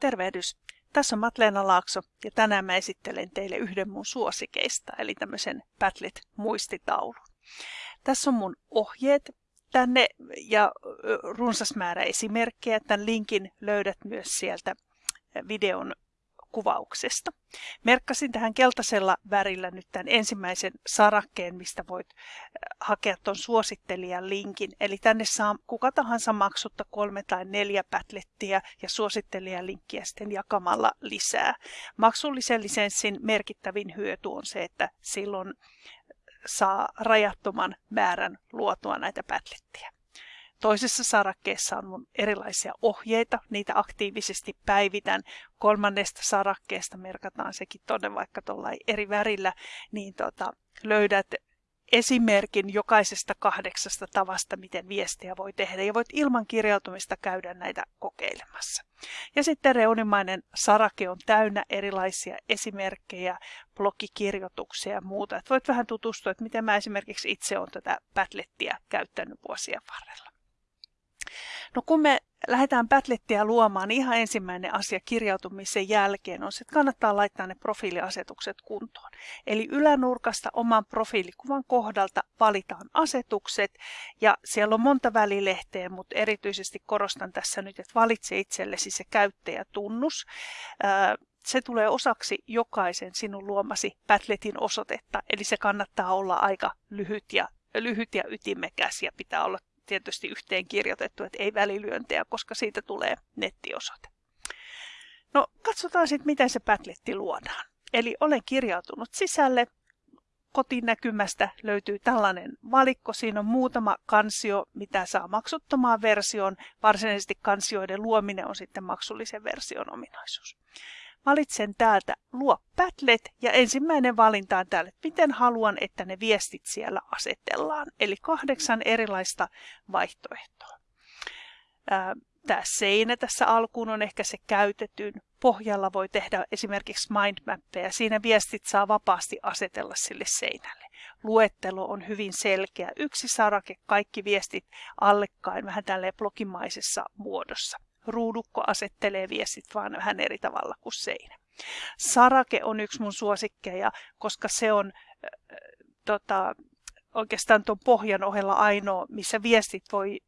Tervehdys! Tässä on Matleena Laakso ja tänään mä esittelen teille yhden mun suosikeista, eli tämmöisen Padlet-muistitaulun. Tässä on mun ohjeet tänne ja runsas määrä esimerkkejä. Tämän linkin löydät myös sieltä videon kuvauksesta. Merkkasin tähän keltaisella värillä nyt tämän ensimmäisen sarakkeen, mistä voit äh, hakea tuon suosittelijan linkin. Eli tänne saa kuka tahansa maksutta kolme tai neljä pätlettiä ja suosittelijan linkkiä sitten jakamalla lisää. Maksullisen lisenssin merkittävin hyöty on se, että silloin saa rajattoman määrän luotua näitä pätlettiä. Toisessa sarakkeessa on mun erilaisia ohjeita, niitä aktiivisesti päivitän. Kolmannesta sarakkeesta merkataan sekin tonne vaikka tuolla eri värillä, niin tota, löydät esimerkin jokaisesta kahdeksasta tavasta, miten viestejä voi tehdä ja voit ilman kirjautumista käydä näitä kokeilemassa. Ja sitten reunimainen sarake on täynnä erilaisia esimerkkejä, blogikirjoituksia ja muuta. Et voit vähän tutustua, että miten mä esimerkiksi itse olen tätä Padlettia käyttänyt vuosien varrella. No kun me lähdetään Padlettia luomaan, niin ihan ensimmäinen asia kirjautumisen jälkeen on se, että kannattaa laittaa ne profiiliasetukset kuntoon. Eli ylänurkasta oman profiilikuvan kohdalta valitaan asetukset ja siellä on monta välilehteä, mutta erityisesti korostan tässä nyt, että valitse itsellesi se käyttäjätunnus. Se tulee osaksi jokaisen sinun luomasi Padletin osoitetta, eli se kannattaa olla aika lyhyt ja lyhyt ja ytimekäs ja pitää olla tietysti yhteen kirjoitettu, että ei välilyöntejä, koska siitä tulee nettiosoite. No katsotaan sitten, miten se Padletti luodaan. Eli olen kirjautunut sisälle. Kotinäkymästä löytyy tällainen valikko. Siinä on muutama kansio, mitä saa maksuttomaan versioon. Varsinaisesti kansioiden luominen on sitten maksullisen version ominaisuus. Valitsen täältä luo Padlet ja ensimmäinen valinta on täällä, että miten haluan, että ne viestit siellä asetellaan. Eli kahdeksan erilaista vaihtoehtoa. Tämä seinä tässä alkuun on ehkä se käytetyn. Pohjalla voi tehdä esimerkiksi mindmappeja. Siinä viestit saa vapaasti asetella sille seinälle. Luettelo on hyvin selkeä. Yksi sarake, kaikki viestit allekkain vähän tälleen blogimaisessa muodossa ruudukko asettelee viestit vaan vähän eri tavalla kuin seinä. Sarake on yksi mun suosikkeja, koska se on äh, tota, oikeastaan tuon pohjan ohella ainoa, missä viestit voi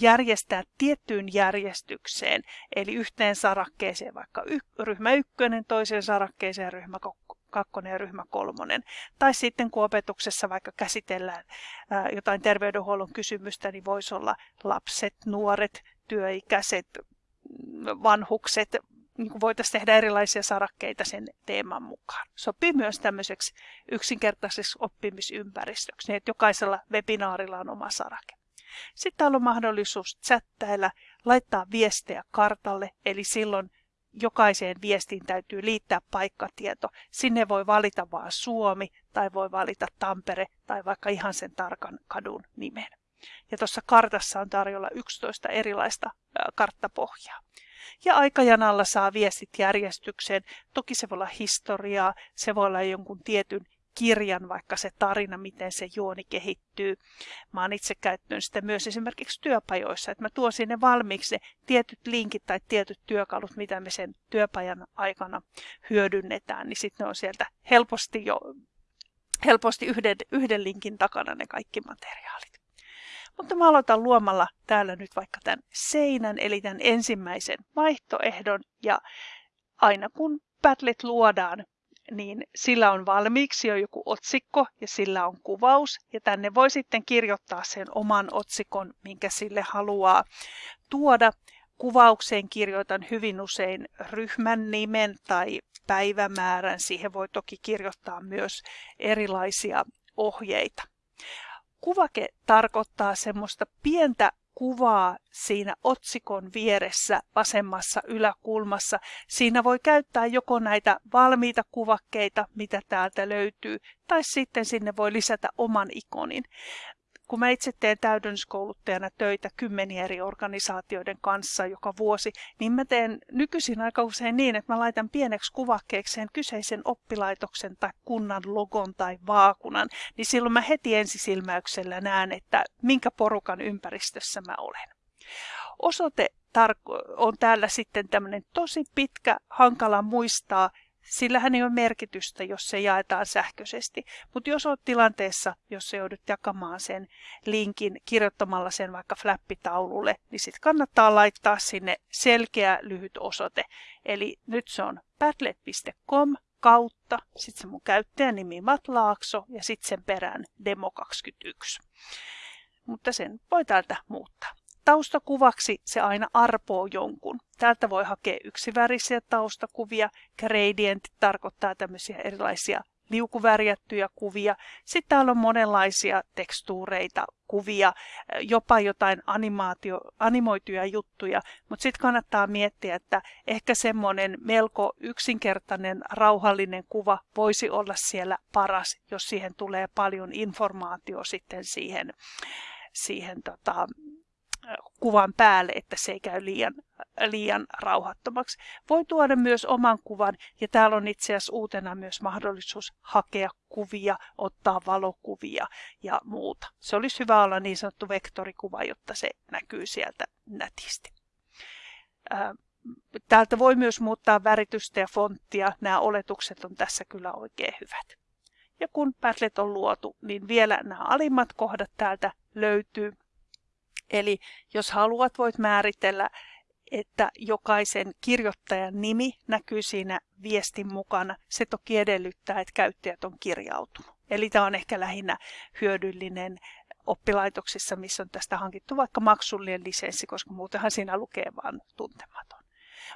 järjestää tiettyyn järjestykseen, eli yhteen sarakkeeseen vaikka y- ryhmä ykkönen, toiseen sarakkeeseen ryhmä kakkonen ja ryhmä kolmonen. Tai sitten kun opetuksessa vaikka käsitellään ää, jotain terveydenhuollon kysymystä, niin voisi olla lapset, nuoret, työikäiset, vanhukset, niin kuin voitaisiin tehdä erilaisia sarakkeita sen teeman mukaan. Sopii myös tämmöiseksi yksinkertaiseksi oppimisympäristöksi, niin että jokaisella webinaarilla on oma sarake. Sitten täällä on mahdollisuus chattailla, laittaa viestejä kartalle, eli silloin jokaiseen viestiin täytyy liittää paikkatieto. Sinne voi valita vain Suomi tai voi valita Tampere tai vaikka ihan sen tarkan kadun nimen. Ja tuossa kartassa on tarjolla 11 erilaista karttapohjaa. Ja aikajanalla saa viestit järjestykseen. Toki se voi olla historiaa, se voi olla jonkun tietyn kirjan, vaikka se tarina, miten se juoni kehittyy. Mä oon itse käyttänyt sitä myös esimerkiksi työpajoissa, että mä tuon sinne valmiiksi ne tietyt linkit tai tietyt työkalut, mitä me sen työpajan aikana hyödynnetään, niin sitten ne on sieltä helposti jo helposti yhden, yhden linkin takana ne kaikki materiaalit. Mutta mä aloitan luomalla täällä nyt vaikka tämän seinän, eli tämän ensimmäisen vaihtoehdon. Ja aina kun Padlet luodaan, niin sillä on valmiiksi jo joku otsikko ja sillä on kuvaus. Ja tänne voi sitten kirjoittaa sen oman otsikon, minkä sille haluaa tuoda. Kuvaukseen kirjoitan hyvin usein ryhmän nimen tai päivämäärän. Siihen voi toki kirjoittaa myös erilaisia ohjeita. Kuvake tarkoittaa semmoista pientä kuvaa siinä otsikon vieressä vasemmassa yläkulmassa. Siinä voi käyttää joko näitä valmiita kuvakkeita, mitä täältä löytyy, tai sitten sinne voi lisätä oman ikonin kun mä itse teen täydennyskouluttajana töitä kymmeniä eri organisaatioiden kanssa joka vuosi, niin mä teen nykyisin aika usein niin, että mä laitan pieneksi kuvakkeekseen kyseisen oppilaitoksen tai kunnan logon tai vaakunan, niin silloin mä heti ensisilmäyksellä näen, että minkä porukan ympäristössä mä olen. Osoite on täällä sitten tämmöinen tosi pitkä, hankala muistaa, Sillähän ei ole merkitystä, jos se jaetaan sähköisesti. Mutta jos olet tilanteessa, jossa joudut jakamaan sen linkin kirjoittamalla sen vaikka flappitaululle, niin sitten kannattaa laittaa sinne selkeä lyhyt osoite. Eli nyt se on padlet.com kautta, sitten se mun käyttäjänimi Matlaakso ja sitten sen perään demo21. Mutta sen voi täältä muuttaa. Taustakuvaksi se aina arpoo jonkun. Täältä voi hakea yksivärisiä taustakuvia. Gradient tarkoittaa tämmöisiä erilaisia liukuvärjättyjä kuvia. Sitten täällä on monenlaisia tekstuureita, kuvia, jopa jotain animaatio, animoituja juttuja, mutta sitten kannattaa miettiä, että ehkä semmoinen melko yksinkertainen, rauhallinen kuva voisi olla siellä paras, jos siihen tulee paljon informaatio sitten siihen, siihen tota, kuvan päälle, että se ei käy liian, liian rauhattomaksi. Voi tuoda myös oman kuvan ja täällä on itse asiassa uutena myös mahdollisuus hakea kuvia, ottaa valokuvia ja muuta. Se olisi hyvä olla niin sanottu vektorikuva, jotta se näkyy sieltä nätisti. Täältä voi myös muuttaa väritystä ja fonttia. Nämä oletukset on tässä kyllä oikein hyvät. Ja kun Padlet on luotu, niin vielä nämä alimmat kohdat täältä löytyy. Eli jos haluat, voit määritellä, että jokaisen kirjoittajan nimi näkyy siinä viestin mukana. Se toki edellyttää, että käyttäjät on kirjautunut. Eli tämä on ehkä lähinnä hyödyllinen oppilaitoksissa, missä on tästä hankittu vaikka maksullinen lisenssi, koska muutenhan siinä lukee vain tuntematon.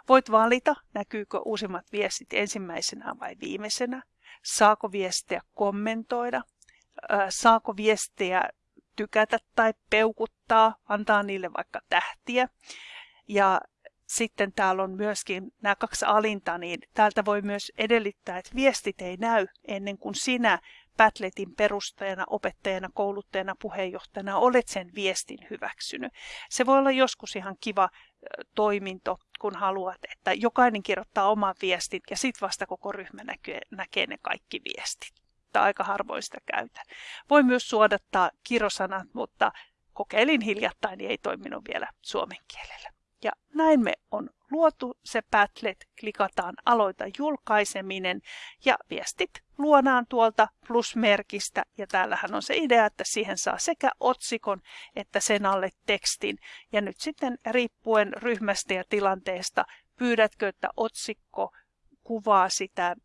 Voit valita, näkyykö uusimmat viestit ensimmäisenä vai viimeisenä, saako viestejä kommentoida, saako viestejä tykätä tai peukuttaa, antaa niille vaikka tähtiä. Ja sitten täällä on myöskin nämä kaksi alinta, niin täältä voi myös edellyttää, että viestit ei näy ennen kuin sinä Padletin perustajana, opettajana, kouluttajana, puheenjohtajana olet sen viestin hyväksynyt. Se voi olla joskus ihan kiva toiminto, kun haluat, että jokainen kirjoittaa oman viestin ja sitten vasta koko ryhmä näkee, näkee ne kaikki viestit mutta aika harvoin sitä käytän. Voi myös suodattaa kirosanat, mutta kokeilin hiljattain, niin ei toiminut vielä suomen kielellä. Ja näin me on luotu se Padlet, klikataan aloita julkaiseminen ja viestit luodaan tuolta plusmerkistä ja täällähän on se idea, että siihen saa sekä otsikon että sen alle tekstin. Ja nyt sitten riippuen ryhmästä ja tilanteesta pyydätkö, että otsikko kuvaa sitä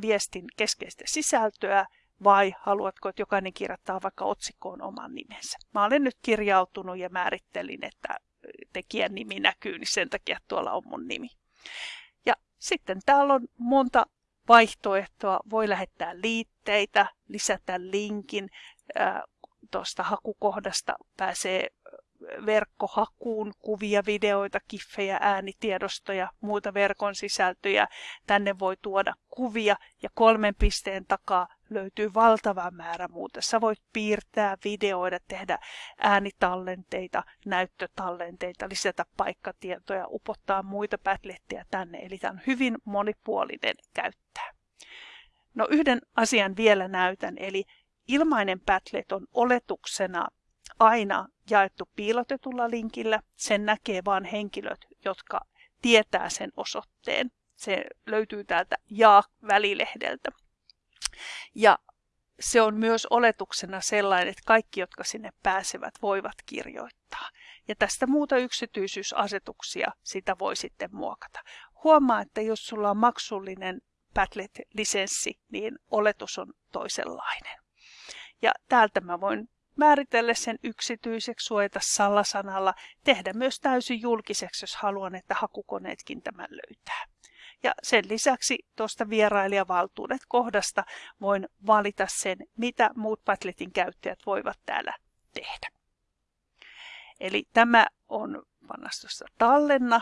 viestin keskeistä sisältöä vai haluatko, että jokainen kirjoittaa vaikka otsikkoon oman nimensä. Mä olen nyt kirjautunut ja määrittelin, että tekijän nimi näkyy, niin sen takia tuolla on mun nimi. Ja sitten täällä on monta vaihtoehtoa. Voi lähettää liitteitä, lisätä linkin. Tuosta hakukohdasta pääsee verkkohakuun kuvia, videoita, kiffejä, äänitiedostoja, muuta verkon sisältöjä. Tänne voi tuoda kuvia ja kolmen pisteen takaa löytyy valtava määrä muuta. Sä voit piirtää, videoida, tehdä äänitallenteita, näyttötallenteita, lisätä paikkatietoja, upottaa muita Padletteja tänne. Eli tämä on hyvin monipuolinen käyttää. No yhden asian vielä näytän, eli ilmainen Padlet on oletuksena aina jaettu piilotetulla linkillä. Sen näkee vain henkilöt, jotka tietää sen osoitteen. Se löytyy täältä ja-välilehdeltä. Ja se on myös oletuksena sellainen, että kaikki, jotka sinne pääsevät, voivat kirjoittaa. Ja tästä muuta yksityisyysasetuksia sitä voi sitten muokata. Huomaa, että jos sulla on maksullinen Padlet-lisenssi, niin oletus on toisenlainen. Ja täältä mä voin määritellä sen yksityiseksi, suojata salasanalla, tehdä myös täysin julkiseksi, jos haluan, että hakukoneetkin tämän löytää. Ja sen lisäksi tuosta vierailijavaltuudet kohdasta voin valita sen, mitä muut Padletin käyttäjät voivat täällä tehdä. Eli tämä on pannastossa tallenna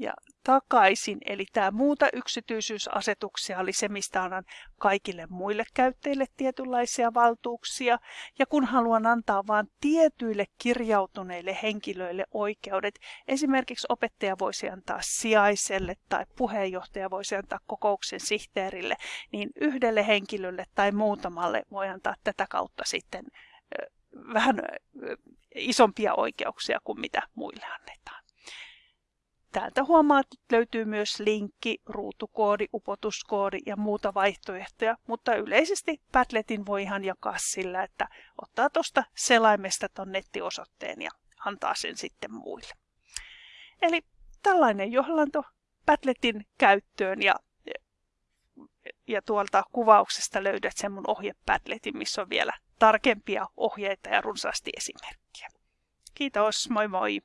ja takaisin. Eli tämä muuta yksityisyysasetuksia oli se, mistä annan kaikille muille käyttäjille tietynlaisia valtuuksia. Ja kun haluan antaa vain tietyille kirjautuneille henkilöille oikeudet, esimerkiksi opettaja voisi antaa sijaiselle tai puheenjohtaja voisi antaa kokouksen sihteerille, niin yhdelle henkilölle tai muutamalle voi antaa tätä kautta sitten vähän isompia oikeuksia kuin mitä muille annetaan. Täältä huomaat, että löytyy myös linkki, ruutukoodi, upotuskoodi ja muuta vaihtoehtoja, mutta yleisesti Padletin voi ihan jakaa sillä, että ottaa tuosta selaimesta ton nettiosoitteen ja antaa sen sitten muille. Eli tällainen johlanto Padletin käyttöön ja, ja tuolta kuvauksesta löydät sen mun ohjepadletin, missä on vielä tarkempia ohjeita ja runsaasti esimerkkiä. Kiitos, moi moi!